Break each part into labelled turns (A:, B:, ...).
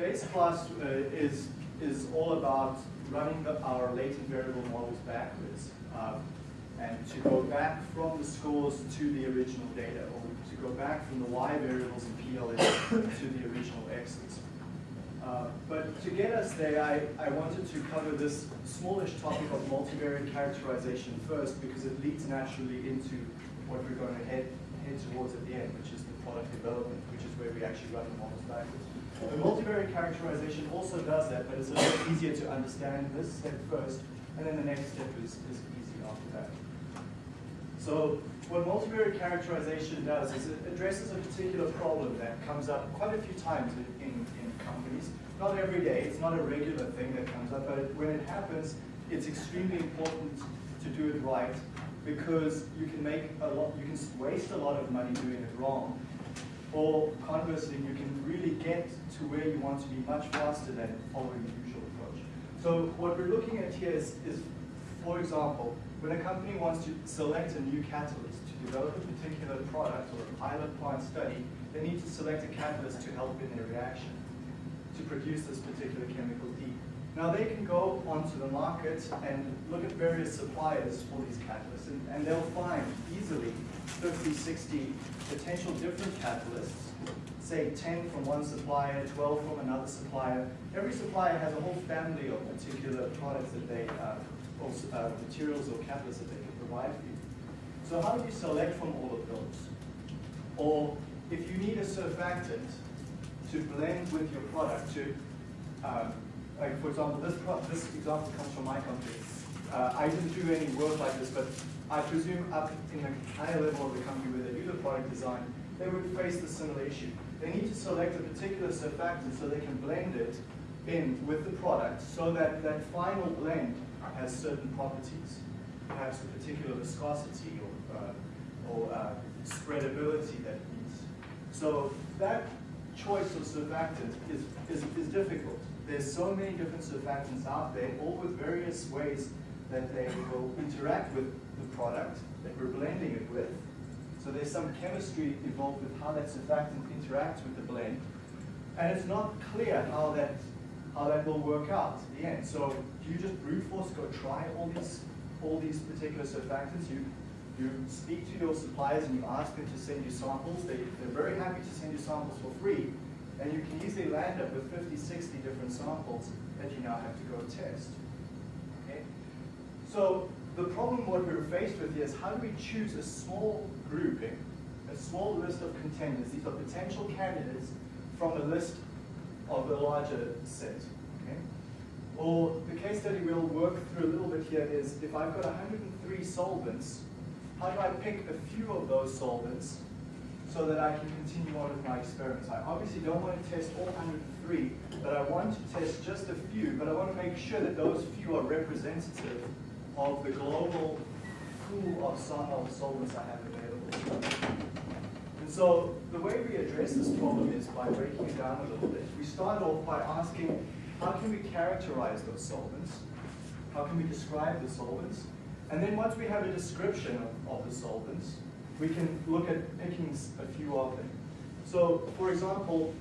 A: today's class uh, is, is all about running the, our latent variable models backwards um, and to go back from the scores to the original data or to go back from the y variables in PLS to the original x's. Uh, but to get us there, I, I wanted to cover this smallish topic of multivariate characterization first because it leads naturally into what we're going to head, head towards at the end, which is the product development, which is where we actually run the models backwards. The multivariate characterization also does that, but it's a little easier to understand this step first, and then the next step is, is easy after that. So what multivariate characterization does is it addresses a particular problem that comes up quite a few times in, in, in companies. Not every day, it's not a regular thing that comes up, but when it happens, it's extremely important to do it right because you can make a lot, you can waste a lot of money doing it wrong. Or conversely, you can really get to where you want to be much faster than following the usual approach. So what we're looking at here is, is for example, when a company wants to select a new catalyst to develop a particular product or a pilot plant study, they need to select a catalyst to help in their reaction to produce this particular chemical D. Now they can go onto the market and look at various suppliers for these catalysts and, and they'll find easily 50, 60 potential different catalysts, say 10 from one supplier, 12 from another supplier. Every supplier has a whole family of particular products that they uh, or uh, materials or catalysts that they can provide for you. So how do you select from all of those? Or if you need a surfactant to blend with your product to, um, like for example, this, this example comes from my company. Uh, I didn't do any work like this, but I presume up in the higher level of the company where they do the product design, they would face the similar issue. They need to select a particular surfactant so they can blend it in with the product so that that final blend has certain properties, perhaps a particular viscosity or, uh, or uh, spreadability that it needs. So that choice of surfactant is, is, is difficult. There's so many different surfactants out there, all with various ways that they will interact with the product that we're blending it with. So there's some chemistry involved with how that surfactant interacts with the blend. And it's not clear how that how that will work out at the end. So do you just brute force go try all these all these particular surfactants? You you speak to your suppliers and you ask them to send you samples. They, they're very happy to send you samples for free. And you can easily land up with 50, 60 different samples that you now have to go test. Okay? So the problem what we're faced with is how do we choose a small grouping, eh, a small list of contenders, these are potential candidates from a list of a larger set. Okay? Or the case study we'll work through a little bit here is if I've got 103 solvents, how do I pick a few of those solvents so that I can continue on with my experiments? I obviously don't want to test all 103, but I want to test just a few, but I want to make sure that those few are representative of the global pool of, solvents I have available. And so the way we address this problem is by breaking it down a little bit. We start off by asking, how can we characterize those solvents? How can we describe the solvents? And then once we have a description of, of the solvents, we can look at picking a few of them. So, for example,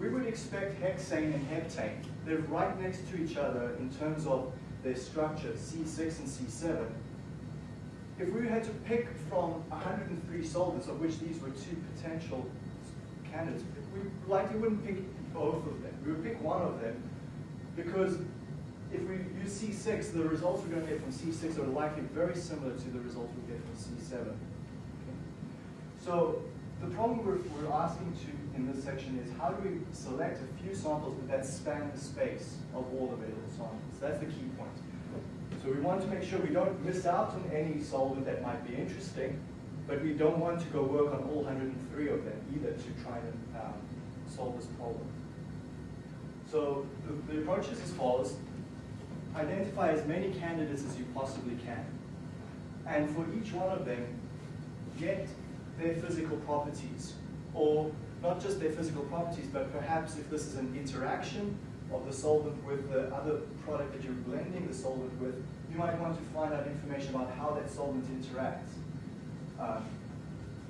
A: we would expect hexane and heptane. They're right next to each other in terms of their structure, C6 and C7. If we had to pick from 103 solvents, of which these were two potential candidates, we likely wouldn't pick both of them. We would pick one of them because if we use C6, the results we're going to get from C6 are likely very similar to the results we get from C7. Okay? So the problem we're, we're asking to in this section is how do we select a few samples that span the space of all available samples? That's the key point. So we want to make sure we don't miss out on any solvent that might be interesting, but we don't want to go work on all 103 of them either to try and um, solve this problem. So the, the approach is as follows. Identify as many candidates as you possibly can. And for each one of them, get their physical properties, or not just their physical properties, but perhaps if this is an interaction of the solvent with the other product that you're blending the solvent with, you might want to find out information about how that solvent interacts. Um,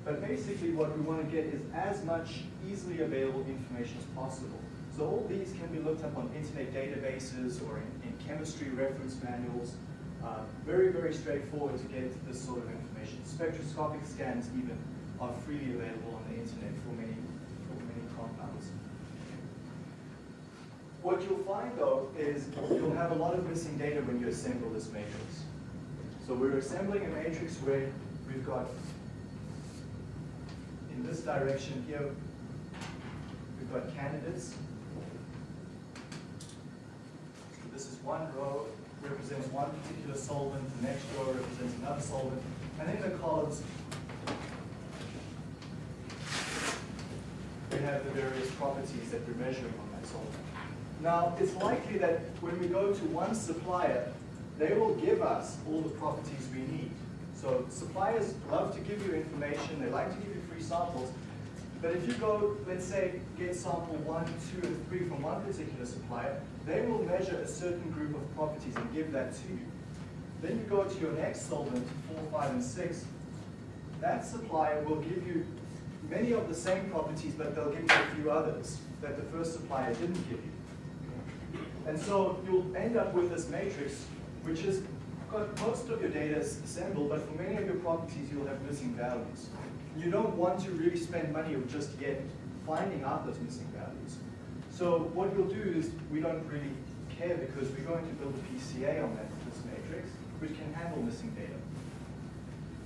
A: but basically what we want to get is as much easily available information as possible. So all these can be looked up on internet databases or in, in chemistry reference manuals. Uh, very, very straightforward to get this sort of information. Spectroscopic scans even are freely available on the internet for many, for many compounds. What you'll find though is you'll have a lot of missing data when you assemble this matrix. So we're assembling a matrix where we've got, in this direction here, we've got candidates. So this is one row, represents one particular solvent, the next row represents another solvent, and in the columns, we have the various properties that we're measuring on that solvent. Now, it's likely that when we go to one supplier, they will give us all the properties we need. So suppliers love to give you information, they like to give you free samples, but if you go, let's say, get sample one, two, and three from one particular supplier, they will measure a certain group of properties and give that to you. Then you go to your next solvent, four, five, and six, that supplier will give you many of the same properties, but they'll give you a few others that the first supplier didn't give you. And so you'll end up with this matrix which has got most of your data assembled, but for many of your properties, you'll have missing values. You don't want to really spend money just yet finding out those missing values. So what we'll do is, we don't really care because we're going to build a PCA on that, this matrix, which can handle missing data.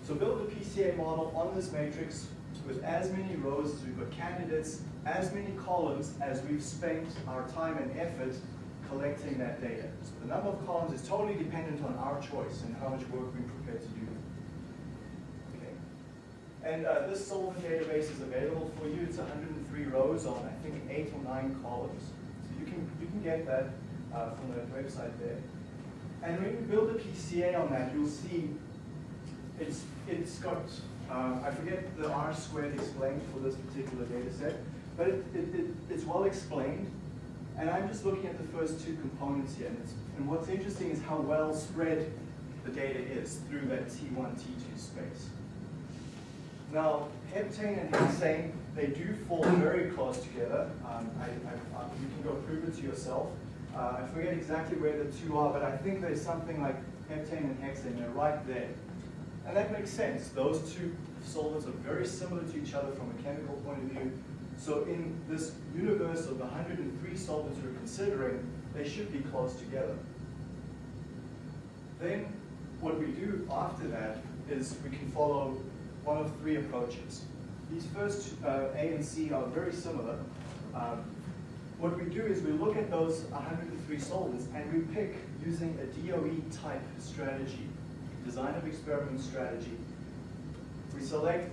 A: So build a PCA model on this matrix with as many rows as we've got candidates, as many columns as we've spent our time and effort collecting that data. So the number of columns is totally dependent on our choice and how much work we're prepared to do. Okay. And uh, this solvent database is available for you. It's 103 rows on, I think, eight or nine columns. So you can, you can get that uh, from the website there. And when you build a PCA on that, you'll see it's, it's got, uh, I forget the R squared explained for this particular data set, but it, it, it, it's well explained. And I'm just looking at the first two components here. And, and what's interesting is how well spread the data is through that T1, T2 space. Now, heptane and hexane, they do fall very close together. Um, I, I, you can go prove it to yourself. Uh, I forget exactly where the two are, but I think there's something like heptane and hexane, they're right there. And that makes sense. Those two solvents are very similar to each other from a chemical point of view. So in this universe of the 103 solvents we're considering, they should be close together. Then what we do after that is we can follow one of three approaches. These first uh, A and C are very similar. Um, what we do is we look at those 103 solvents and we pick using a DOE type strategy, design of experiment strategy. We select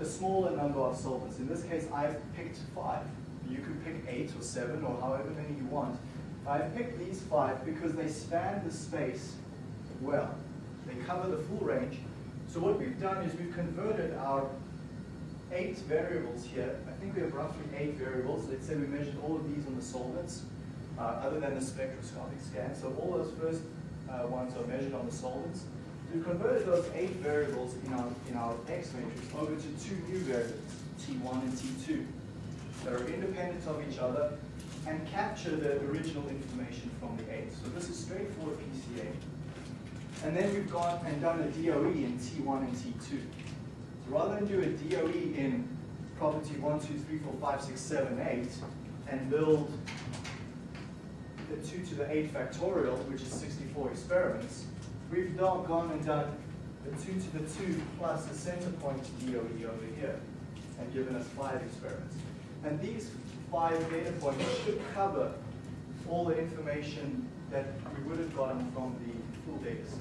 A: a smaller number of solvents. In this case, I've picked five. You could pick eight or seven or however many you want. I've picked these five because they span the space well. They cover the full range. So what we've done is we've converted our eight variables here. I think we have roughly eight variables. Let's say we measured all of these on the solvents, uh, other than the spectroscopic scan. So all those first uh, ones are measured on the solvents. We've converted those eight variables in our, in our X matrix over to two new variables, T1 and T2, that are independent of each other and capture the original information from the eight. So this is straightforward PCA. And then we've gone and done a DOE in T1 and T2. So rather than do a DOE in property 1, 2, 3, 4, 5, 6, 7, 8, and build the 2 to the 8 factorial, which is 64 experiments, we've now gone and done the 2 to the 2 plus the center point DOE over here, and given us 5 experiments. And these 5 data points should cover all the information that we would have gotten from the full data set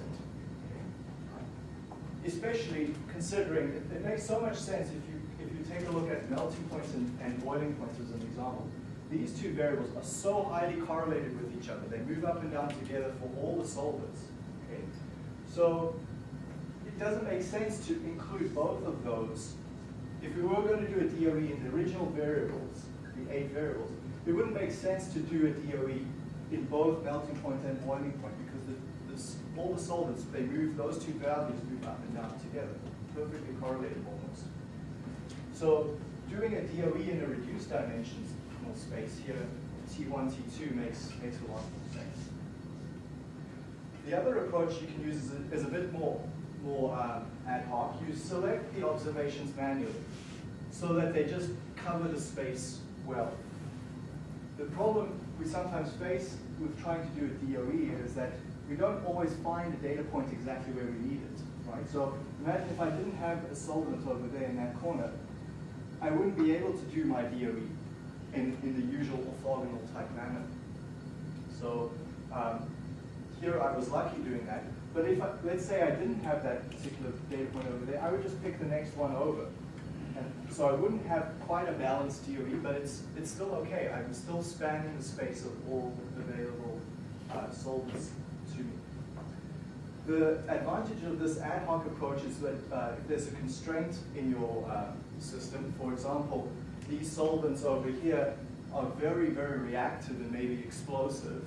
A: especially considering it, it, makes so much sense if you if you take a look at melting points and, and boiling points as an example. These two variables are so highly correlated with each other. They move up and down together for all the solvents. So it doesn't make sense to include both of those. If we were going to do a DOE in the original variables, the eight variables, it wouldn't make sense to do a DOE in both melting point and boiling point because the all the solvents, they move, those two values move up and down together, perfectly correlated almost. So doing a DOE in a reduced dimensional space here, T1, T2 makes, makes a lot more sense. The other approach you can use is a, is a bit more, more um, ad hoc. You select the observations manually so that they just cover the space well. The problem we sometimes face with trying to do a DOE is that we don't always find a data point exactly where we need it, right? So imagine if I didn't have a solvent over there in that corner, I wouldn't be able to do my DOE in, in the usual orthogonal type manner. So um, here I was lucky doing that. But if, I, let's say I didn't have that particular data point over there, I would just pick the next one over. And so I wouldn't have quite a balanced DOE, but it's, it's still okay. I'm still spanning the space of all available uh, solvents to me. The advantage of this ad hoc approach is that uh, if there's a constraint in your uh, system, for example, these solvents over here are very, very reactive and maybe explosive,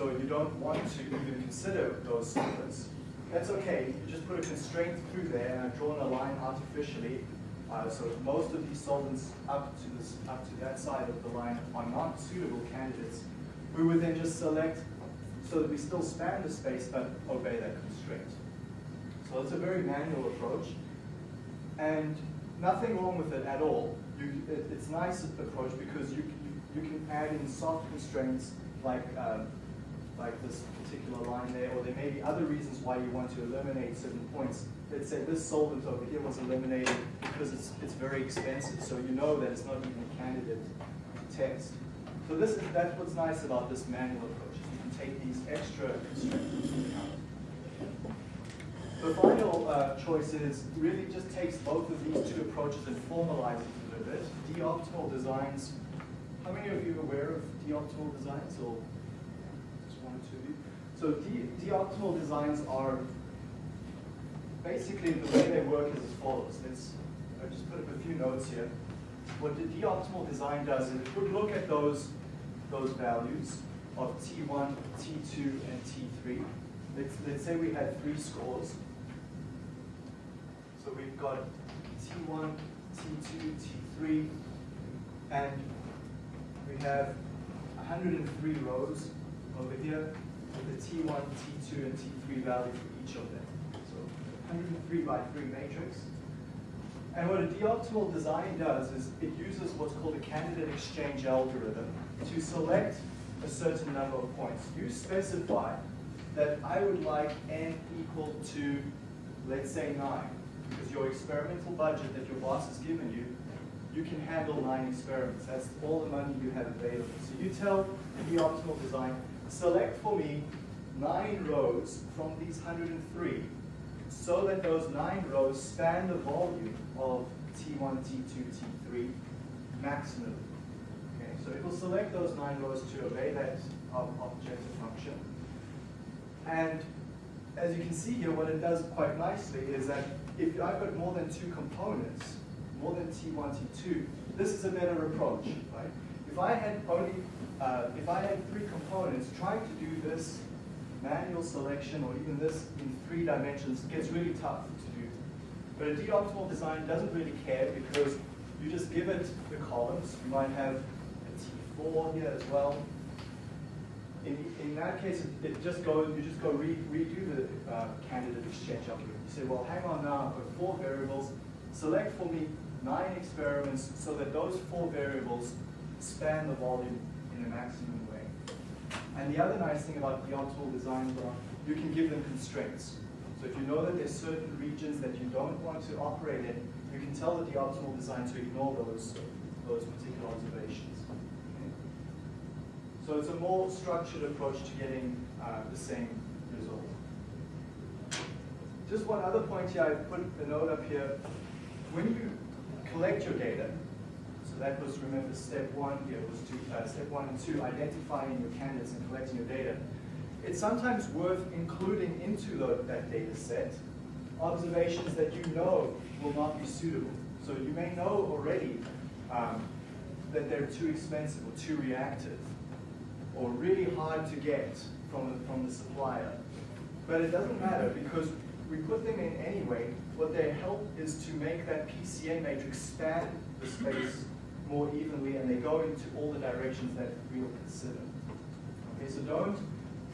A: so you don't want to even consider those solvents. That's okay, you just put a constraint through there, and I've drawn a line artificially, uh, so most of these solvents up to, this, up to that side of the line are not suitable candidates. We would then just select so that we still span the space but obey that constraint. So it's a very manual approach and nothing wrong with it at all. You, it, it's nice approach because you, you, you, can add in soft constraints like, um, like this particular line there or there may be other reasons why you want to eliminate certain points. Let's say this solvent over here was eliminated because it's, it's very expensive so you know that it's not even a candidate test. So this is, that's what's nice about this manual approach is you can take these extra constraints into account. The final uh, choice is really just takes both of these two approaches and formalizes it a little bit. D-optimal designs, how many of you are aware of D-optimal designs or So D-optimal designs are basically the way they work is as follows. Let's I just put up a few notes here. What the D-optimal design does is it would look at those, those values of T1, T2, and T3. Let's, let's say we had three scores. So we've got T1, T2, T3, and we have 103 rows over here with the T1, T2, and T3 value for each of them. So 103 by 3 matrix. And what a d-optimal design does is it uses what's called a candidate exchange algorithm to select a certain number of points. You specify that I would like n equal to, let's say 9, because your experimental budget that your boss has given you, you can handle 9 experiments. That's all the money you have available. So you tell the optimal design, select for me 9 rows from these 103 so that those 9 rows span the volume of T1, T2, T3 maximally. So it will select those nine rows to obey that objective function. And as you can see here, what it does quite nicely is that if I've got more than two components, more than T1, T2, this is a better approach, right? If I had only, uh, if I had three components, trying to do this manual selection or even this in three dimensions gets really tough to do. But a d-optimal design doesn't really care because you just give it the columns. You might have a T4 here as well. In, in that case, it, it just goes, you just go re, redo the uh, candidate exchange algorithm. You say, well, hang on now, I've got four variables. Select for me nine experiments so that those four variables span the volume in a maximum way. And the other nice thing about the optimal design are you can give them constraints. So if you know that there's certain regions that you don't want to operate in, you can tell the optimal design to ignore those, those particular observations. So it's a more structured approach to getting uh, the same result. Just one other point here, I put a note up here. When you collect your data, that was, remember, step one here was to, uh, step one and two, identifying your candidates and collecting your data. It's sometimes worth including into the, that data set observations that you know will not be suitable. So you may know already um, that they're too expensive or too reactive or really hard to get from the, from the supplier. But it doesn't matter because we put them in anyway. What they help is to make that PCA matrix span the space more evenly and they go into all the directions that we will consider. Okay, so don't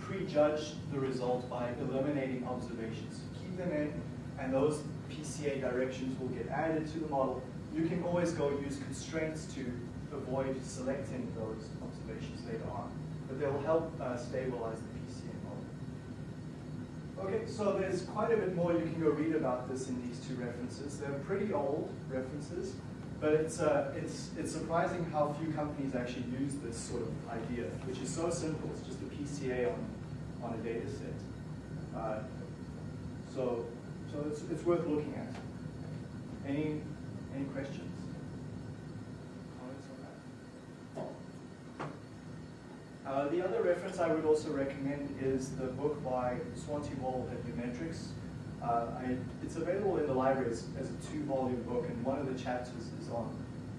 A: prejudge the result by eliminating observations. Keep them in and those PCA directions will get added to the model. You can always go use constraints to avoid selecting those observations later on, but they'll help uh, stabilize the PCA model. Okay, so there's quite a bit more you can go read about this in these two references. They're pretty old references, but it's, uh, it's, it's surprising how few companies actually use this sort of idea, which is so simple. It's just a PCA on, on a data set. Uh, so so it's, it's worth looking at. Any, any questions? Comments on that? Uh, the other reference I would also recommend is the book by Svante Wold at Umetrics. Uh, I, it's available in the library as, as a two-volume book, and one of the chapters is on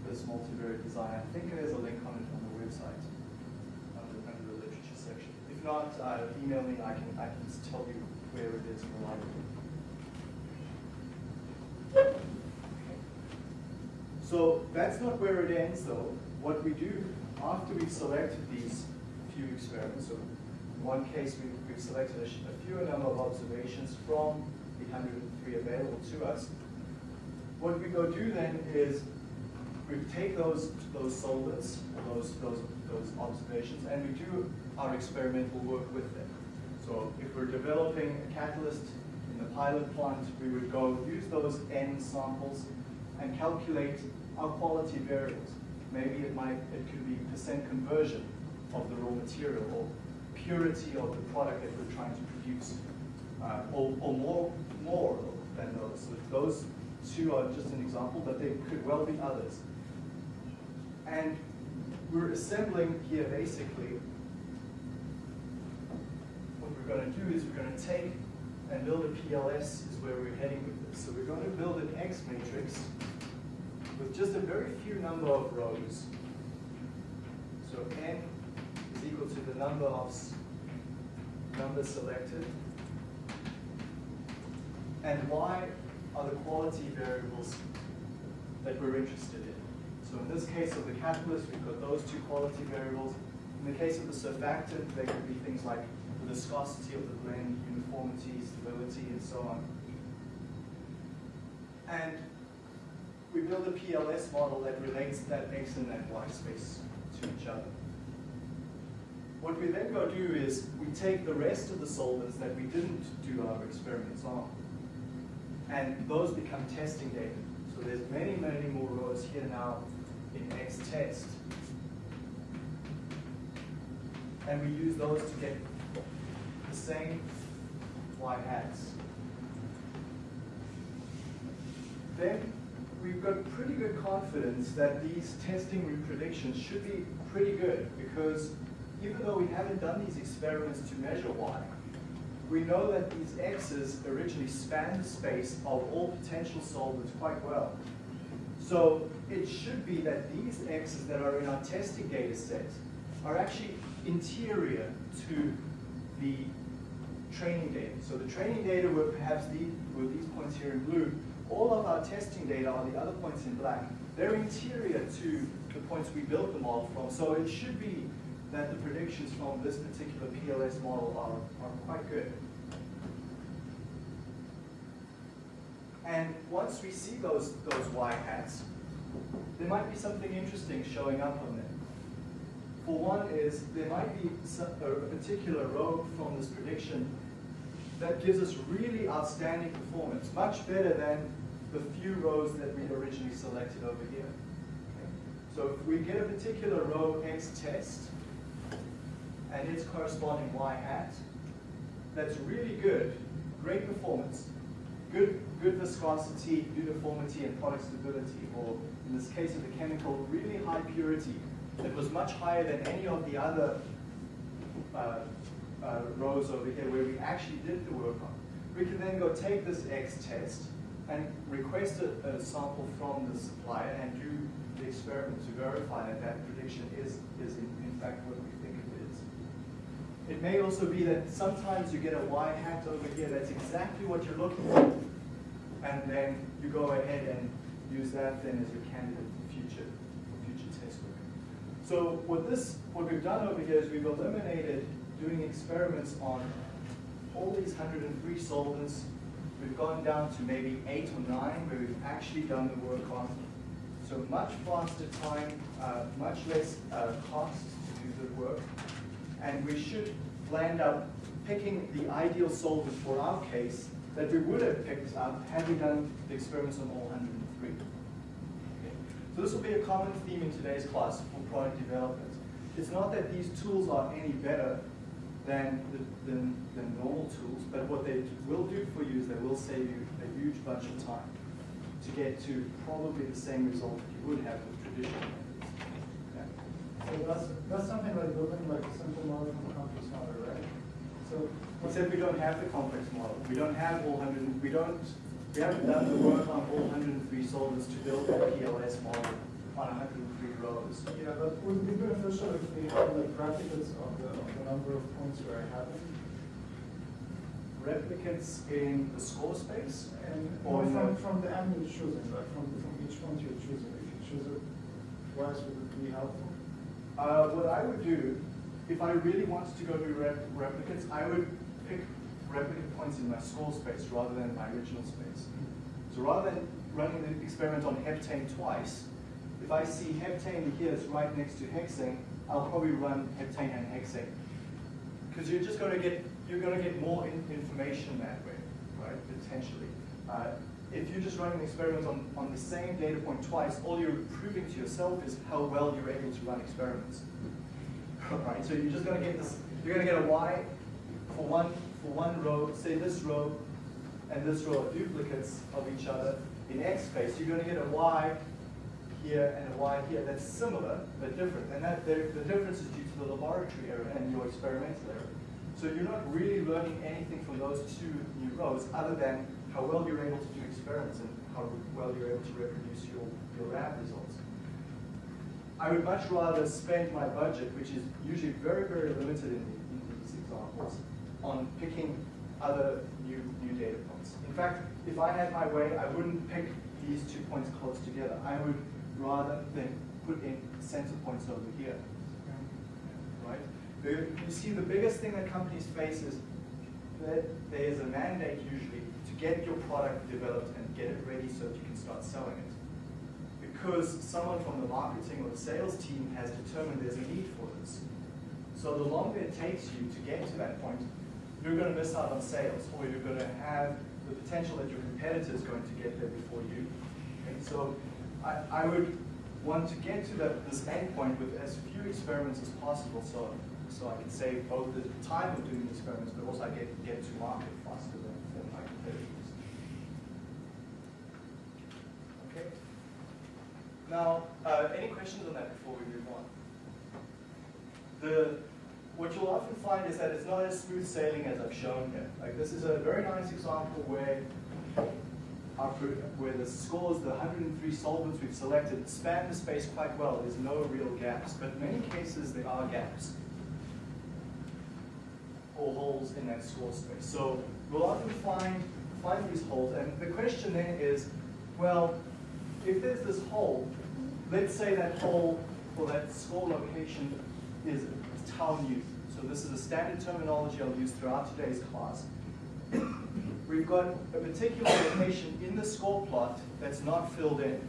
A: this multivariate design. I think there's a link on it on the website under, under the literature section. If not, uh, email me. I can I can tell you where it is in the library. So that's not where it ends though. What we do after we've selected these few experiments, so in one case we, have selected a, a fewer number of observations from the 103 available to us, what we go do then is we take those those solvents, those those those observations, and we do our experimental work with them. So if we're developing a catalyst in the pilot plant, we would go use those N samples and calculate our quality variables. Maybe it might, it could be percent conversion of the raw material or purity of the product that we're trying to produce, uh, or, or more, more than those. So those two are just an example, but there could well be others. And we're assembling here basically, what we're going to do is we're going to take and build a PLS is where we're heading with this. So we're going to build an X matrix with just a very few number of rows. So n is equal to the number of numbers selected. And y are the quality variables that we're interested in. So in this case of the catalyst, we've got those two quality variables. In the case of the surfactant, there could be things like the viscosity of the blend, uniformity, stability, and so on. And we build a PLS model that relates that X and that Y space to each other. What we then go do is we take the rest of the solvents that we didn't do our experiments on, and those become testing data. So there's many, many more rows here now in X test. And we use those to get the same Y hats. Then we've got pretty good confidence that these testing predictions should be pretty good because even though we haven't done these experiments to measure y, we know that these x's originally span the space of all potential solvents quite well. So it should be that these x's that are in our testing data set are actually interior to the training data. So the training data were perhaps these, were these points here in blue, all of our testing data are the other points in black. They're interior to the points we built the model from, so it should be that the predictions from this particular PLS model are, are quite good. And once we see those, those y hats, there might be something interesting showing up on them. For one is, there might be a particular row from this prediction that gives us really outstanding performance, much better than the few rows that we originally selected over here. So if we get a particular row X test, and its corresponding Y hat, that's really good, great performance, good, good viscosity, uniformity, and product stability, or in this case of the chemical, really high purity, that was much higher than any of the other uh, uh, rows over here where we actually did the work on. We can then go take this X test and request a, a sample from the supplier and do the experiment to verify that that prediction is, is in, in fact what we think it is. It may also be that sometimes you get a Y hat over here that's exactly what you're looking for, and then you go ahead and use that then as your candidate for future, for future So what this, what we've done over here is we've eliminated doing experiments on all these 103 solvents. We've gone down to maybe eight or nine where we've actually done the work on. So much faster time, uh, much less uh, cost to do the work. And we should land up picking the ideal solvent for our case that we would have picked up had we done the experiments on all 103. Okay. So this will be a common theme in today's class for product development. It's not that these tools are any better than, the, than, than normal tools, but what they will do for you is they will save you a huge bunch of time to get to probably the same result that you would have with traditional.
B: So that's, that's something like building like a simple model from a complex model, right? So
A: Except we don't have the complex model. We don't have all 100, we don't, we haven't done the work on all 103 solvers to build that PLS model on 103 rows.
B: Yeah, but would it be beneficial if we had like replicates of the, of the number of points where I have?
A: Replicates in the score space?
B: And
A: Or
B: no, from, from the end you're choosing, like from, from each point you're choosing, if you choose it twice, would it be helpful?
A: Uh, what I would do, if I really wanted to go to rep replicates, I would pick replicate points in my score space rather than my original space. So rather than running the experiment on heptane twice, if I see heptane here is right next to hexane, I'll probably run heptane and hexane. Because you're just going to get, you're going to get more in information that way, right, potentially. Uh, if you're just running experiments on, on the same data point twice, all you're proving to yourself is how well you're able to run experiments. Right, so you're just going to get this, you're to get a Y for one, for one row, say this row and this row are duplicates of each other in X space. You're going to get a Y here and a Y here that's similar but different. And that the, the difference is due to the laboratory error and your experimental error. So you're not really learning anything from those two new rows other than how well you're able to do experiments and how well you're able to reproduce your, your lab results. I would much rather spend my budget, which is usually very, very limited in, in these examples, on picking other new, new data points. In fact, if I had my way, I wouldn't pick these two points close together. I would rather than put in center points over here. Right? You see, the biggest thing that companies face is that there is a mandate usually get your product developed and get it ready so that you can start selling it because someone from the marketing or the sales team has determined there's a need for this. So the longer it takes you to get to that point, you're going to miss out on sales, or you're going to have the potential that your competitor is going to get there before you. And so I, I would want to get to that, this end point with as few experiments as possible so, so I can save both the time of doing the experiments, but also I get, get to market faster than, than my competitors. Okay. Now, uh, any questions on that before we move on? The, what you'll often find is that it's not as smooth sailing as I've shown here. Like this is a very nice example where our, where the scores, the 103 solvents we've selected, span the space quite well. There's no real gaps, but in many cases there are gaps or holes in that score space. So we'll often find, find these holes, and the question then is, well, if there's this hole, let's say that hole or that score location is tau nu. So this is a standard terminology I'll use throughout today's class. We've got a particular location in the score plot that's not filled in.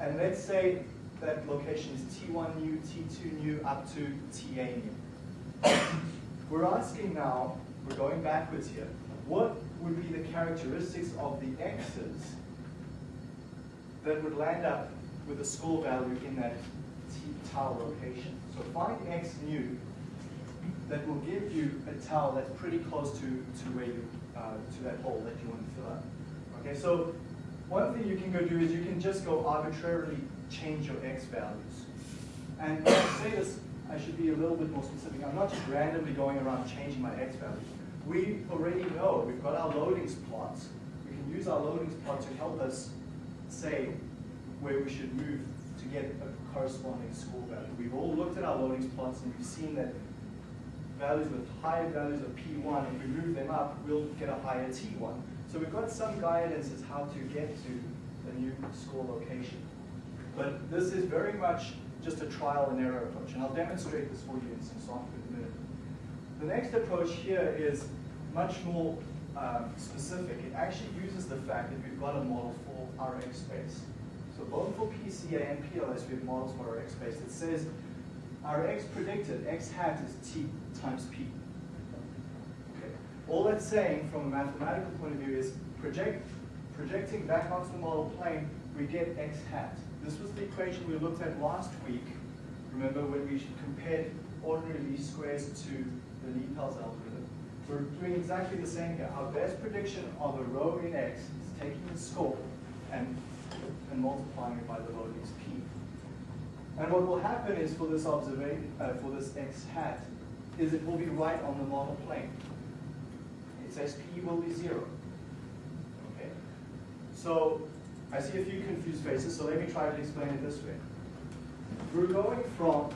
A: And let's say that location is T1 nu, T2 nu, up to TA nu. We're asking now, we're going backwards here, what would be the characteristics of the x's that would land up with a score value in that tau location. So find x nu that will give you a tau that's pretty close to, to where you, uh, to that hole that you want to fill up. Okay, so one thing you can go do is you can just go arbitrarily change your x values. And when I say this, I should be a little bit more specific. I'm not just randomly going around changing my x values. We already know, we've got our loadings plots. We can use our loadings plot to help us say where we should move to get a corresponding score value. We've all looked at our loadings plots and we've seen that values with higher values of P1, if we move them up, we'll get a higher T1. So we've got some guidance as how to get to the new score location. But this is very much just a trial and error approach. And I'll demonstrate this for you in some software in a minute. The next approach here is much more um, specific. It actually uses the fact that we've got a model for our X space. Both for PCA and PLS, we have models for our X space that says our X predicted, X hat is T times P. Okay. All that's saying from a mathematical point of view is project, projecting back onto the model plane, we get X hat. This was the equation we looked at last week. Remember when we compared ordinary least squares to the NIPALS algorithm. We're doing exactly the same here. Our best prediction of a row in X is taking the score and, and multiplying it by the loadings P. And what will happen is for this observation, uh, for this X hat, is it will be right on the model plane. It says P will be zero. Okay? So I see a few confused faces, so let me try to explain it this way. We're going from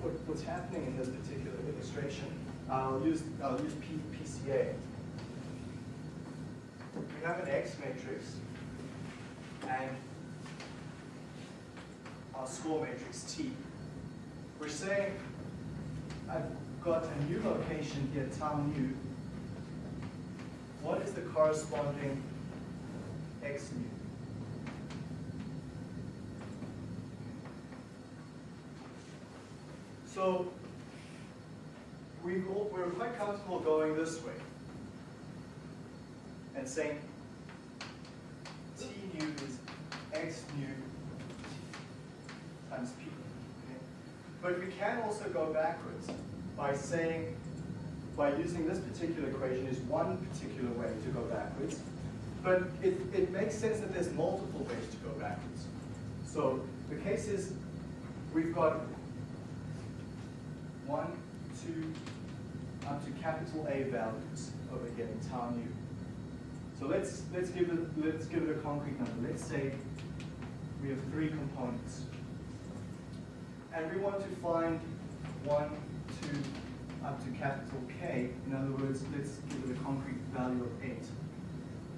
A: what, what's happening in this particular illustration. I'll use I'll use P, PCA. We have an X matrix and our score matrix T. We're saying I've got a new location here, tau nu. What is the corresponding X nu? So we we're quite comfortable going this way and saying T nu is X nu times P. Okay? But we can also go backwards by saying, by using this particular equation is one particular way to go backwards. But it, it makes sense that there's multiple ways to go backwards. So the case is, we've got one, two, up to capital A values over here in tau nu. So let's let's give it let's give it a concrete number. Let's say we have three components, and we want to find one, two, up to capital K. In other words, let's give it a concrete value of eight.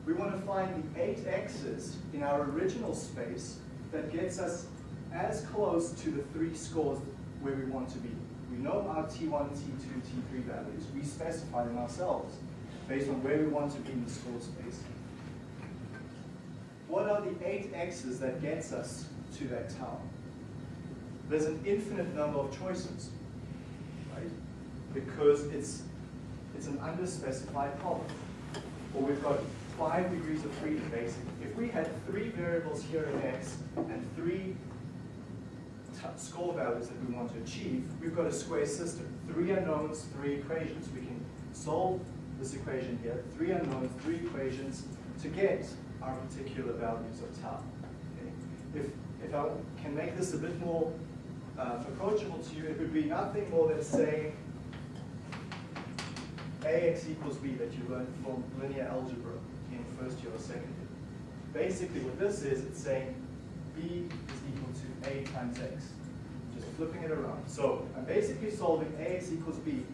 A: We want to find the eight x's in our original space that gets us as close to the three scores where we want to be. We know our T1, T2, T3 values. We specify them ourselves based on where we want to be in the score space. What are the eight x's that gets us to that tau? There's an infinite number of choices, right? Because it's, it's an underspecified problem. Or we've got five degrees of freedom, basically. If we had three variables here in x and three score values that we want to achieve, we've got a square system. Three unknowns, three equations. We can solve this equation here, three unknowns, three equations, to get our particular values of tau. Okay? If, if I can make this a bit more uh, approachable to you, it would be nothing more than saying ax equals b that you learned from linear algebra in first year or second year. Basically what this is, it's saying b is equal to a times x. Just flipping it around. So I'm basically solving ax equals b.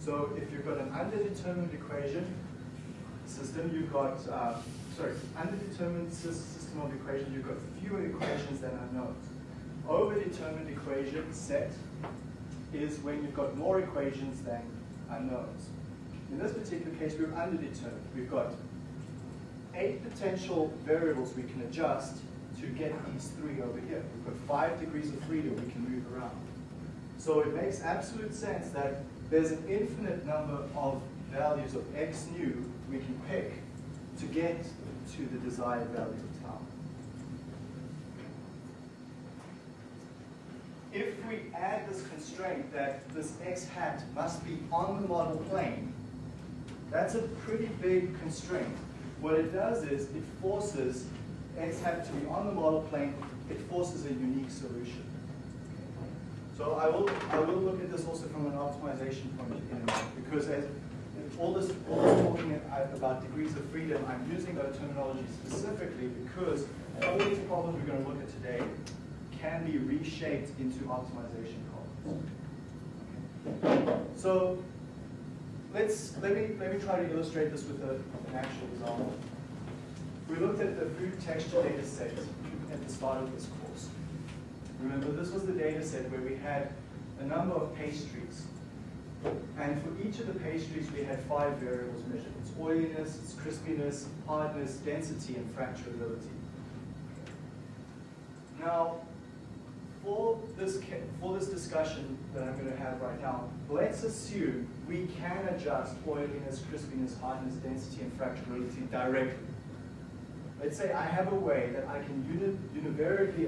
A: So if you've got an underdetermined equation system, you've got, uh, sorry, underdetermined system of equations, you've got fewer equations than unknowns. Overdetermined equation set is when you've got more equations than unknowns. In this particular case, we're underdetermined. We've got eight potential variables we can adjust to get these three over here. We've got five degrees of freedom we can move around. So it makes absolute sense that there's an infinite number of values of x nu we can pick to get to the desired value of tau. If we add this constraint that this x hat must be on the model plane, that's a pretty big constraint. What it does is it forces x hat to be on the model plane, it forces a unique solution. So I will, I will look at this also from an optimization point of view, because as all this, all this talking about degrees of freedom, I'm using that terminology specifically because all these problems we're going to look at today can be reshaped into optimization problems. So let's let me let me try to illustrate this with a, an actual example. We looked at the food texture data set at the start of this course. Remember, this was the data set where we had a number of pastries. And for each of the pastries, we had five variables measured. It's oiliness, it's crispiness, hardness, density, and fracturability. Now, for this, for this discussion that I'm going to have right now, let's assume we can adjust oiliness, crispiness, hardness, density, and fracturability directly. Let's say I have a way that I can uni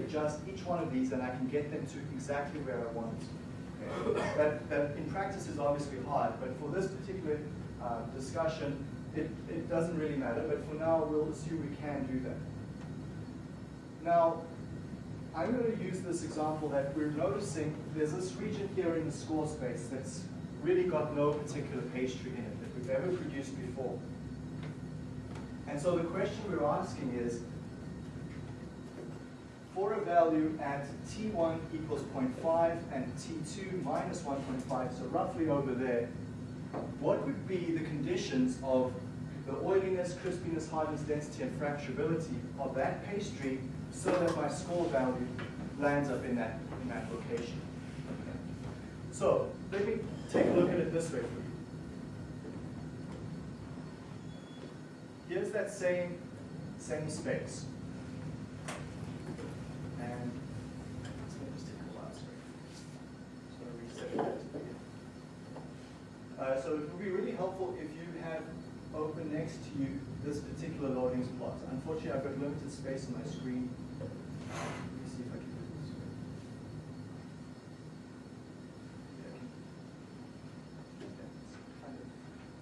A: adjust each one of these and I can get them to exactly where I want. Okay? That, that in practice is obviously hard, but for this particular uh, discussion, it, it doesn't really matter, but for now we'll assume we can do that. Now, I'm going to use this example that we're noticing there's this region here in the score space that's really got no particular pastry in it that we've ever produced before. And so the question we're asking is, for a value at t1 equals 0.5 and t2 minus 1.5, so roughly over there, what would be the conditions of the oiliness, crispiness, hardness, density, and fracturability of that pastry so that my score value lands up in that, in that location. So let me take a look at it this way for you. Here's that same, same space. And let me just take a last So reset that. Uh, so it would be really helpful if you have open next to you this particular loadings plot. Unfortunately, I've got limited space on my screen. Let me see if I can do it this way. Yeah. Kind of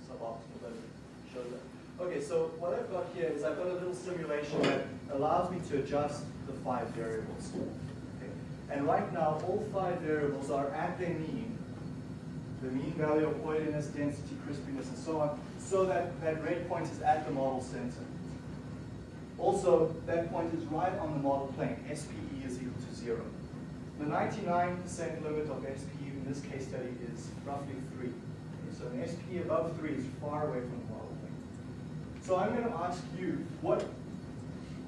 A: suboptimal, but it shows that. Okay, so what I've got here is I've got a little simulation that allows me to adjust the five variables. Okay. And right now, all five variables are at their mean, the mean value of oiliness, density, crispiness, and so on, so that that red point is at the model center. Also, that point is right on the model plane. SPE is equal to zero. The 99% limit of SPE in this case study is roughly three. Okay, so an SPE above three is far away from. So I'm going to ask you, what,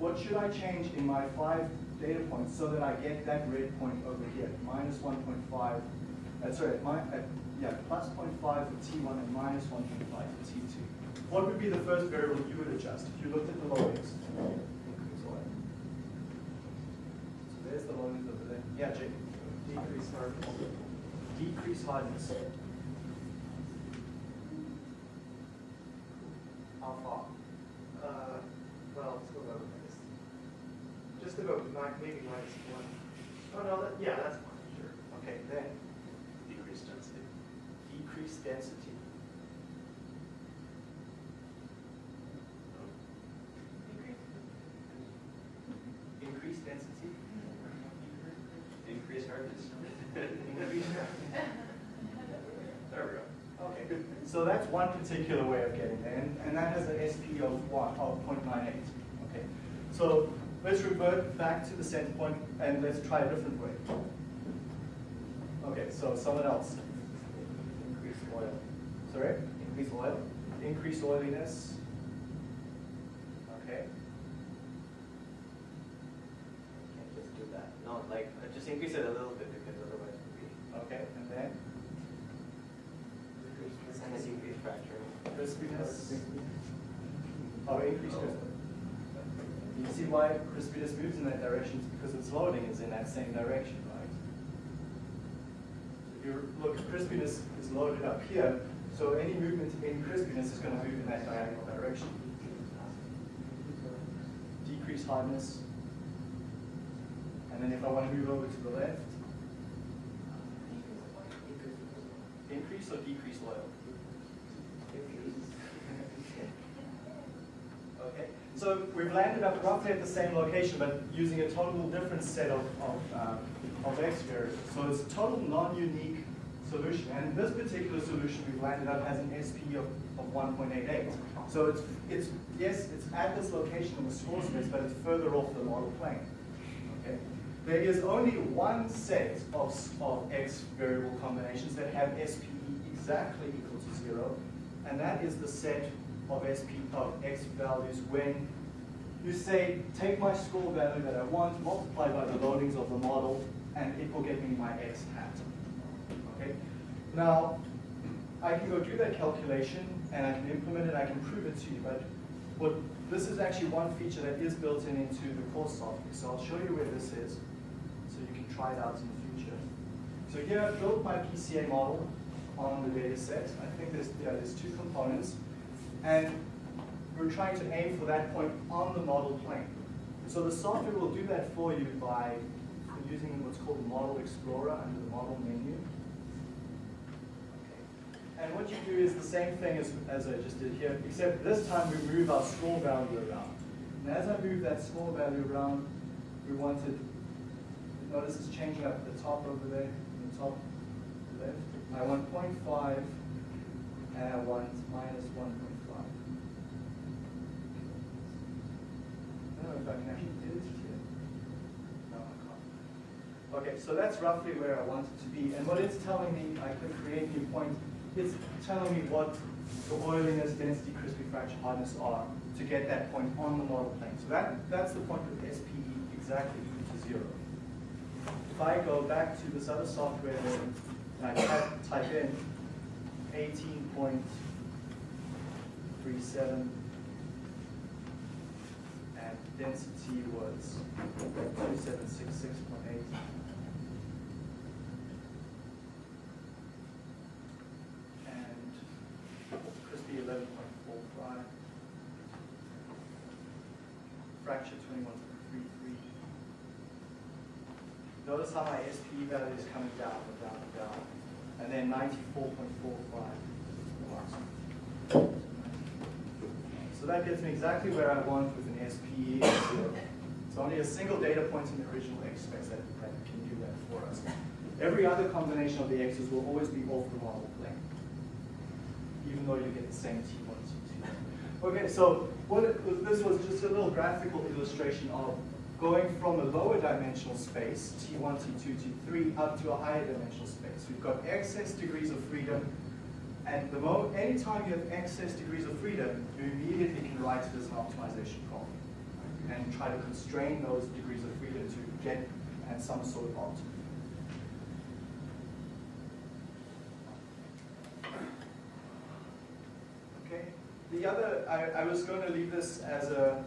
A: what should I change in my five data points so that I get that red point over here, minus 1.5, uh, sorry, at my, at, yeah, plus 0.5 for T1 and minus 1.5 for T2. What would be the first variable you would adjust if you looked at the loadings? So there's the loadings over there. Yeah, Jake.
C: Decrease hardness.
A: Decrease hardness. How far?
C: Uh, well, let's go about minus. Just about nine, maybe minus one. Oh no, that, yeah, that's fine, sure.
A: Okay, then
C: Decrease density.
A: decrease density. Increase density.
C: Increase hardness.
A: Increase.
C: There we go.
A: Okay, so that's one particular way of getting there, and, and that has an SP of one, of 0.98. Okay, so let's revert back to the center point and let's try a different way. Okay, so someone else. Increase oil. Sorry? Increase oil? Increase oiliness. Okay.
D: Can't just do that. No, like, just increase it a little bit because otherwise it would be,
A: Okay, and then
D: and then decrease fracturing.
A: crispiness. Oh, increase crispiness. Why crispiness moves in that direction? It's because its loading is in that same direction, right? If you look, crispiness is loaded up here, so any movement in crispiness is going to move in that diagonal direction. Decrease hardness. And then if I want to move over to the left, increase or decrease oil? Okay, so we've landed up roughly at the same location, but using a total different set of, of, um, of x variables. So it's a total non-unique solution. And this particular solution, we've landed up has an SP of, of 1.88. So it's, it's, yes, it's at this location in the score space, but it's further off the model plane. Okay? There is only one set of, of x variable combinations that have SPE exactly equal to zero, and that is the set of SP of x values when you say, take my score value that I want, multiply by the loadings of the model, and it will get me my x hat. Okay? Now, I can go do that calculation, and I can implement it, I can prove it to you, but what, this is actually one feature that is built in into the course software. So I'll show you where this is, so you can try it out in the future. So here I've built my PCA model on the data set. I think there's, yeah, there's two components. And we're trying to aim for that point on the model plane. So the software will do that for you by using what's called Model Explorer under the Model menu. And what you do is the same thing as, as I just did here, except this time we move our small value around. And as I move that small value around, we wanted, notice it's changing up at the top over there, in the top left. I want 0.5 and I want minus 1.5. I can actually do it here. No, I can't. Okay, so that's roughly where I want it to be. And what it's telling me, I click create new point, it's telling me what the oiliness, density, crispy fracture hardness are to get that point on the model plane. So that, that's the point with SPE exactly equal to zero. If I go back to this other software and I type, type in 18.37 and density was 2766.8. And crispy 11.45. Fracture 21.33. Notice how my SPE value is coming down and down and down. And then 94.45. So that gets me exactly where I want with of zero. So only a single data point in the original X space that, that can do that for us. Every other combination of the X's will always be off the model plane, even though you get the same T1, T2. Okay, so what it, this was just a little graphical illustration of going from a lower dimensional space, T1, T2, T3, up to a higher dimensional space. We've got excess degrees of freedom, and the moment, anytime you have excess degrees of freedom, you immediately can write it as an optimization problem and try to constrain those degrees of freedom to get at some sort of optimum. Okay. The other, I, I was going to leave this as a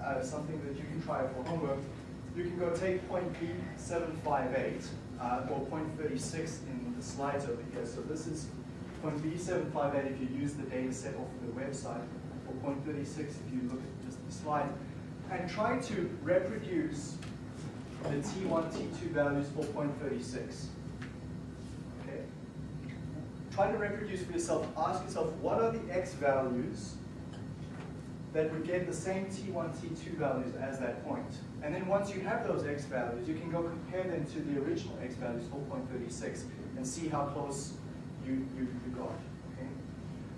A: uh, something that you can try for homework. You can go take point B758 uh, or point 36 in the slides over here. So this is point B758 if you use the data set off of the website, or point 36 if you look at just the slide, and try to reproduce the T1, T2 values for point 36. Okay? Try to reproduce for yourself. Ask yourself, what are the X values that would get the same T1, T2 values as that point. And then once you have those X values, you can go compare them to the original X values, for 4.36, and see how close you, you, you got. Okay?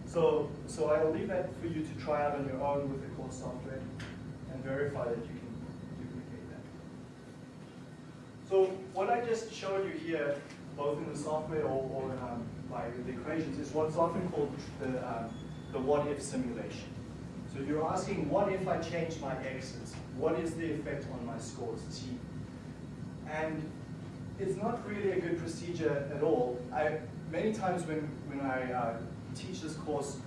A: So, so I will leave that for you to try out on your own with the course software and verify that you can duplicate that. So what I just showed you here, both in the software or, or um, by the equations, is what's often called the, um, the what-if simulation. So you're asking, what if I change my x's? What is the effect on my scores, t? And it's not really a good procedure at all. I, many times when, when I uh, teach this course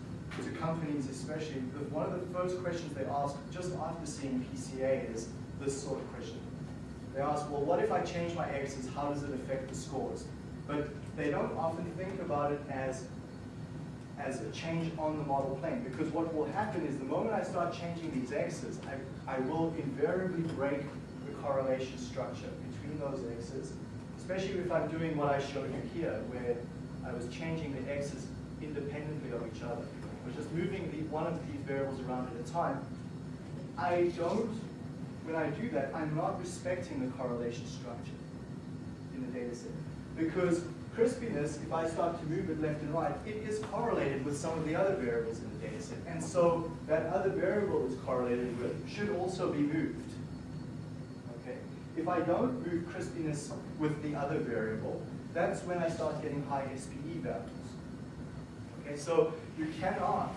A: to companies especially, one of the first questions they ask just after seeing PCA is this sort of question. They ask, well, what if I change my x's? How does it affect the scores? But they don't often think about it as as a change on the model plane. Because what will happen is the moment I start changing these x's, I, I will invariably break the correlation structure between those x's, especially if I'm doing what I showed you here, where I was changing the x's independently of each other. I was just moving the, one of these variables around at a time. I don't, when I do that, I'm not respecting the correlation structure in the data set. Because crispiness, if I start to move it left and right, it is correlated with some of the other variables in the data set. And so that other variable it's correlated with should also be moved. Okay? If I don't move crispiness with the other variable, that's when I start getting high SPE values. Okay, so you cannot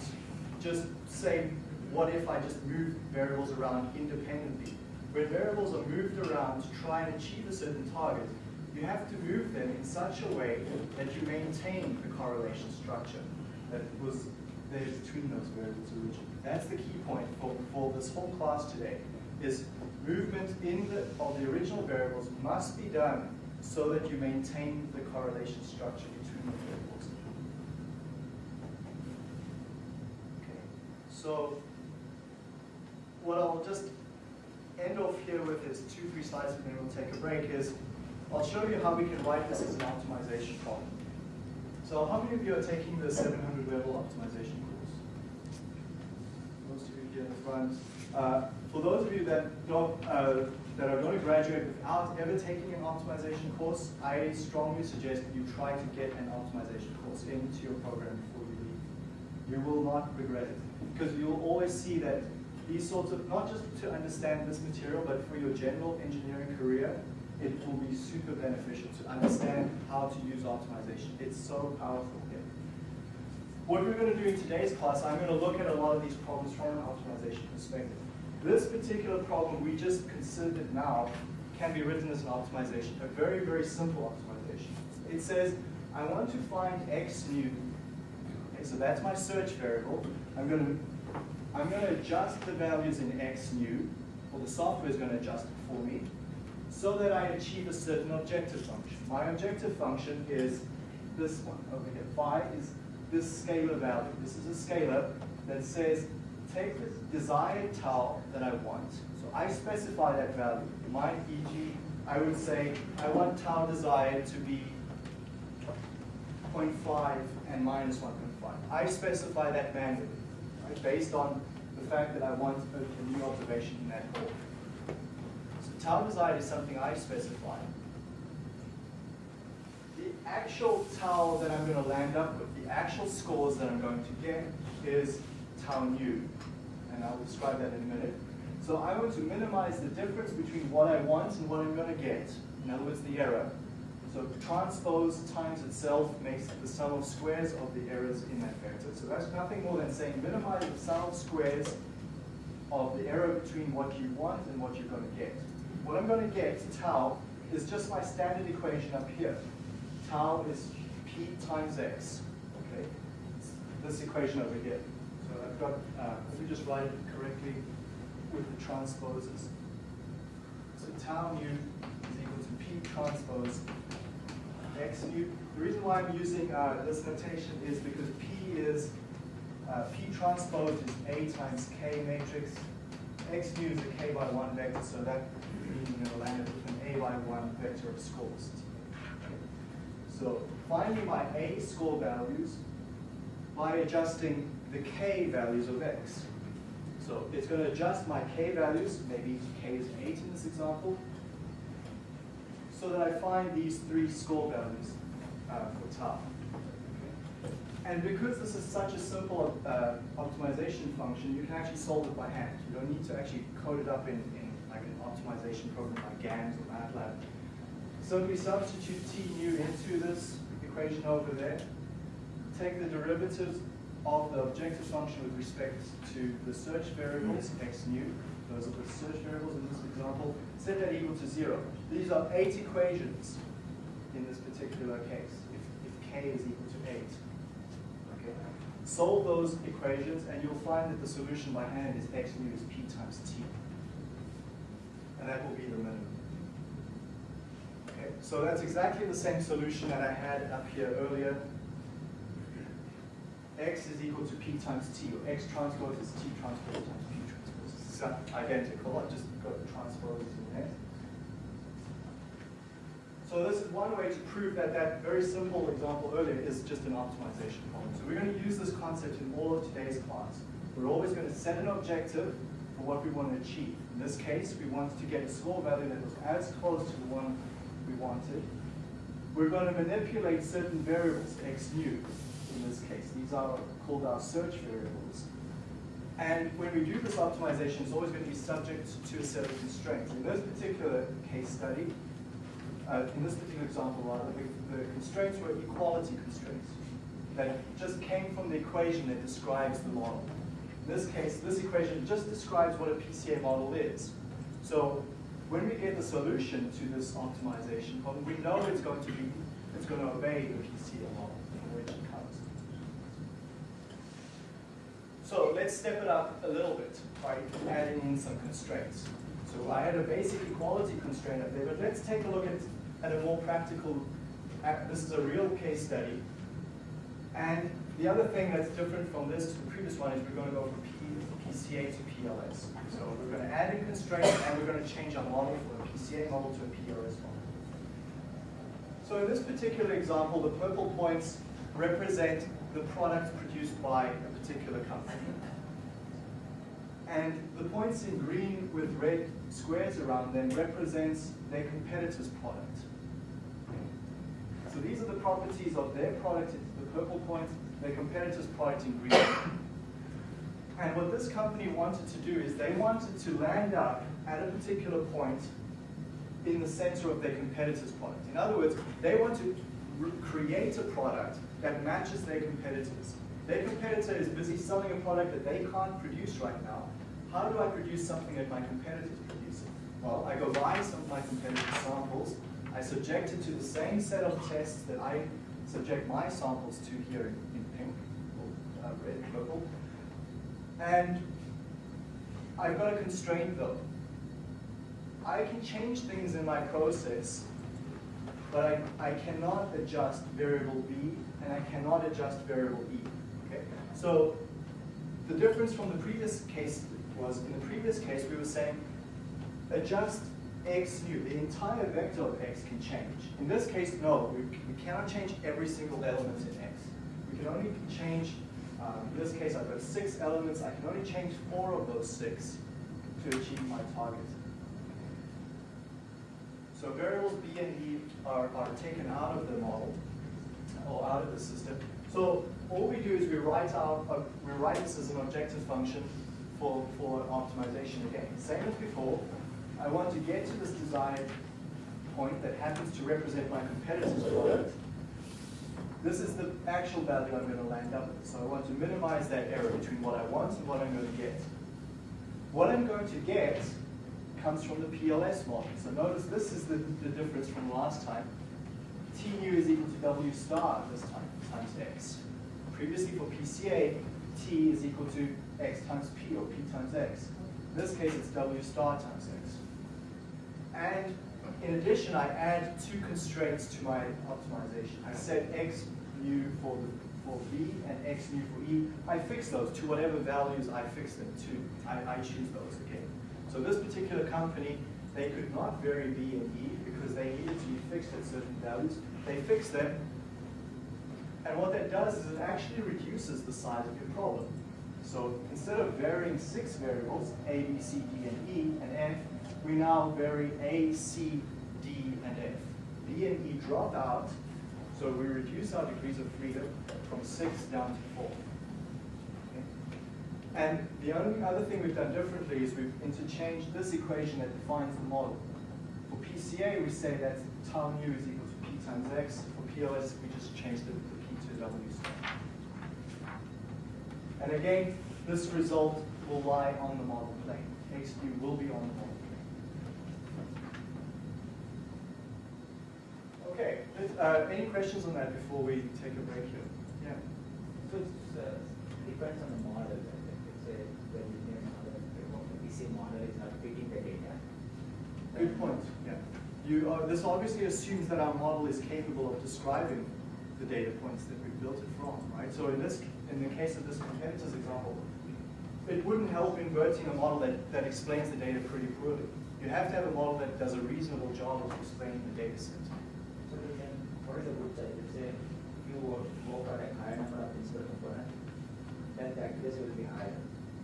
A: just say, what if I just move variables around independently? When variables are moved around to try and achieve a certain target, you have to move them in such a way that you maintain the correlation structure that was there between those variables originally. That's the key point for, for this whole class today, is movement in the, of the original variables must be done so that you maintain the correlation structure between the variables. Okay, so what I'll just end off here with is two, three slides and then we'll take a break is I'll show you how we can write this as an optimization problem. So how many of you are taking the 700 level optimization course? Most of you here in the front. Uh, for those of you that don't, uh, that are going to graduate without ever taking an optimization course, I strongly suggest that you try to get an optimization course into your program before you leave. You will not regret it because you'll always see that these sorts of, not just to understand this material, but for your general engineering career, it will be super beneficial to understand how to use optimization. It's so powerful. What we're going to do in today's class, I'm going to look at a lot of these problems from an optimization perspective. This particular problem we just considered now can be written as an optimization, a very, very simple optimization. It says, I want to find x new. Okay, so that's my search variable. I'm going to I'm going to adjust the values in x new, or the software is going to adjust it for me, so that I achieve a certain objective function. My objective function is this one over here. Phi is this scalar value. This is a scalar that says, take the desired tau that I want. So I specify that value. My e.g., I would say, I want tau desired to be 0.5 and minus 1.5. I specify that manually, right, based on the fact that I want a, new observation in that call. So tau desired is something I specify. The actual tau that I'm going to land up with, actual scores that I'm going to get is tau nu. And I'll describe that in a minute. So I want to minimize the difference between what I want and what I'm going to get. In other words, the error. So transpose times itself makes the sum of squares of the errors in that vector. So that's nothing more than saying minimize the sum of squares of the error between what you want and what you're going to get. What I'm going to get, tau, is just my standard equation up here. Tau is p times x. This equation over here. So I've got, uh, let me just write it correctly with the transposes. So tau nu is equal to p transpose x nu. The reason why I'm using uh, this notation is because p is, uh, p transpose is a times k matrix. x nu is a k by 1 vector, so that means you're going to land it with an a by 1 vector of scores. So finding my a score values by adjusting the k values of x. So it's going to adjust my k values, maybe k is 8 in this example, so that I find these three score values uh, for tau. And because this is such a simple uh, optimization function, you can actually solve it by hand. You don't need to actually code it up in, in like an optimization program like GAMS or MATLAB. Simply substitute t nu into this equation over there. Take the derivatives of the objective function with respect to the search variables, x nu, those are the search variables in this example, set that equal to zero. These are eight equations in this particular case, if, if k is equal to eight. Okay. Solve those equations and you'll find that the solution by hand is x nu is p times t. And that will be the minimum. So that's exactly the same solution that I had up here earlier x is equal to p times t, or x transpose is t transpose times p transpose. It's identical, I just got the transposes in there. So this is one way to prove that that very simple example earlier is just an optimization problem. So we're going to use this concept in all of today's class. We're always going to set an objective for what we want to achieve. In this case, we wanted to get a score value that was as close to the one we wanted. We're going to manipulate certain variables, x nu, in this case. These are called our search variables. And when we do this optimization, it's always going to be subject to a set of constraints. In this particular case study, uh, in this particular example, rather, the, the constraints were equality constraints that just came from the equation that describes the model. In this case, this equation just describes what a PCA model is. So when we get the solution to this optimization problem, we know it's going to be, it's going to obey the PCA model from which it comes. So let's step it up a little bit by adding in some constraints. So I had a basic equality constraint up there, but let's take a look at, at a more practical, uh, this is a real case study. And the other thing that's different from this to the previous one is we're going to go from P, PCA to PLS. So we're going to constraints and we're going to change our model from a PCA model to a PLS model. So in this particular example, the purple points represent the product produced by a particular company. And the points in green with red squares around them represents their competitor's product. So these are the properties of their product, the purple points, their competitor's product in green. And what this company wanted to do is they wanted to land up at a particular point in the center of their competitor's product. In other words, they want to create a product that matches their competitors. Their competitor is busy selling a product that they can't produce right now. How do I produce something that my competitors produce? Well, I go buy some of my competitors' samples, I subject it to the same set of tests that I subject my samples to here in, in pink, or uh, red, purple, and I've got a constraint though. I can change things in my process, but I, I cannot adjust variable B and I cannot adjust variable E. Okay? So the difference from the previous case was in the previous case we were saying adjust x nu. The entire vector of x can change. In this case, no, we, we cannot change every single element in x. We can only change, um, in this case I've got six elements, I can only change four of those six to achieve my target. So variables b and e are, are taken out of the model, or out of the system. So all we do is we write out, uh, we write this as an objective function for, for optimization again. Same as before, I want to get to this desired point that happens to represent my competitor's product. This is the actual value I'm going to land up with. So I want to minimize that error between what I want and what I'm going to get. What I'm going to get comes from the PLS model. So notice this is the, the difference from last time. T nu is equal to W star this time, times X. Previously for PCA, T is equal to X times P, or P times X. In this case, it's W star times X. And in addition, I add two constraints to my optimization. I set X nu for, for B and X nu for E. I fix those to whatever values I fix them to. I, I choose those, okay? So this particular company, they could not vary B and E because they needed to be fixed at certain values. They fix them, and what that does is it actually reduces the size of your problem. So instead of varying six variables, A, B, C, D, and E, and F, we now vary A, C, D, and F. B and E drop out, so we reduce our degrees of freedom from six down to four. And the only other thing we've done differently is we've interchanged this equation that defines the model. For PCA, we say that tau nu is equal to P times X. For PLS, we just changed it to P to W squared. And again, this result will lie on the model plane. X nu will be on the model plane. Okay, uh, any questions on that before we take a break here? Yeah.
E: So it's, uh, depends on the model, right? Like it's a the linear model, the PC model is not fitting the data.
A: Good point, yeah. You are, this obviously assumes that our model is capable of describing the data points that we've built it from, right? So in this, in the case of this competitor's example, it wouldn't help inverting a model that, that explains the data pretty poorly. You have to have a model that does a reasonable job of explaining the data set.
E: Is the good? Let's say if you go for a higher number of principal components, then the accuracy will be higher.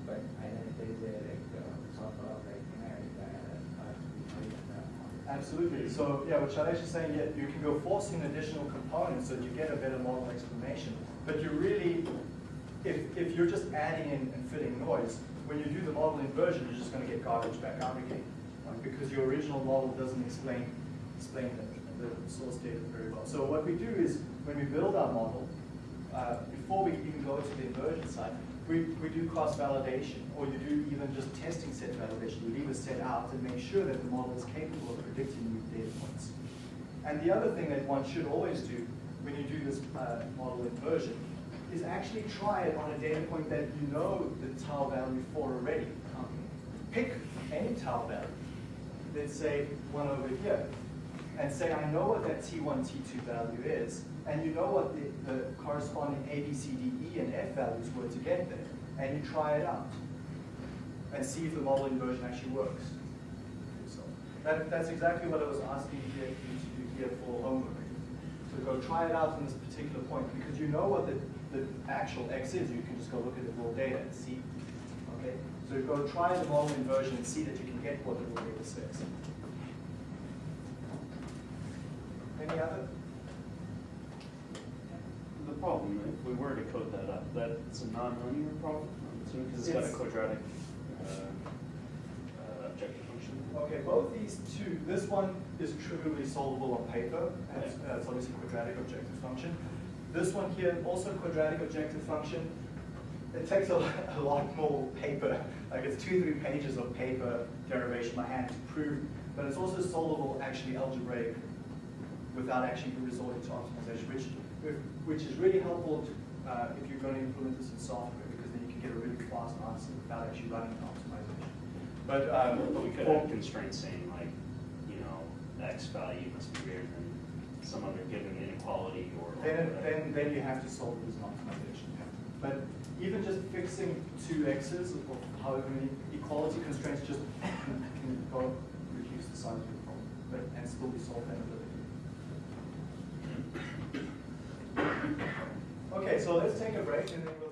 E: But then if there is a like uh, sort of like inherent uh, uh,
A: Absolutely. So yeah, what Shailesh is saying, yeah, you can go forcing additional components so you get a better model explanation. But you really, if, if you're just adding in and fitting noise, when you do the model inversion, you're just going to get garbage back out again, right? because your original model doesn't explain explain the, source data very well. So what we do is when we build our model, uh, before we even go to the inversion side, we, we do cross validation, or you do even just testing set validation. You leave a set out and make sure that the model is capable of predicting new data points. And the other thing that one should always do when you do this uh, model inversion is actually try it on a data point that you know the tau value for already. Pick any tau value. Let's say one over here. And say, I know what that T1, T2 value is, and you know what the, the corresponding A, B, C, D, E, and F values were to get there. And you try it out. And see if the model inversion actually works. So that, that's exactly what I was asking you to do here for homework. So go try it out on this particular point, because you know what the, the actual X is, you can just go look at the raw data and see. Okay? So go try the model inversion and see that you can get what the raw data says. Any other?
F: The problem, if we were to code that up, that's a non-linear problem, because it's got a
A: It's-
F: quadratic uh, uh, objective function.
A: Okay, both these two, this one is trivially solvable on paper, and it's, uh, it's obviously quadratic objective function. This one here, also quadratic objective function. It takes a, a lot more paper, like it's two, three pages of paper derivation by hand to prove, but it's also solvable actually algebraic without actually resorting to optimization, which, which is really helpful to, uh, if you're going to implement this in software, because then you can get a really fast answer without actually running an optimization. But, um,
F: But we could have constraints saying like, you know, X value must be greater than some other given inequality or. or
A: Then,
F: whatever.
A: then, then you have to solve this optimization. But even just fixing two x's or however many equality constraints just can go reduce the size of your problem, but and still be solved. Okay, so let's take a break and then we'll.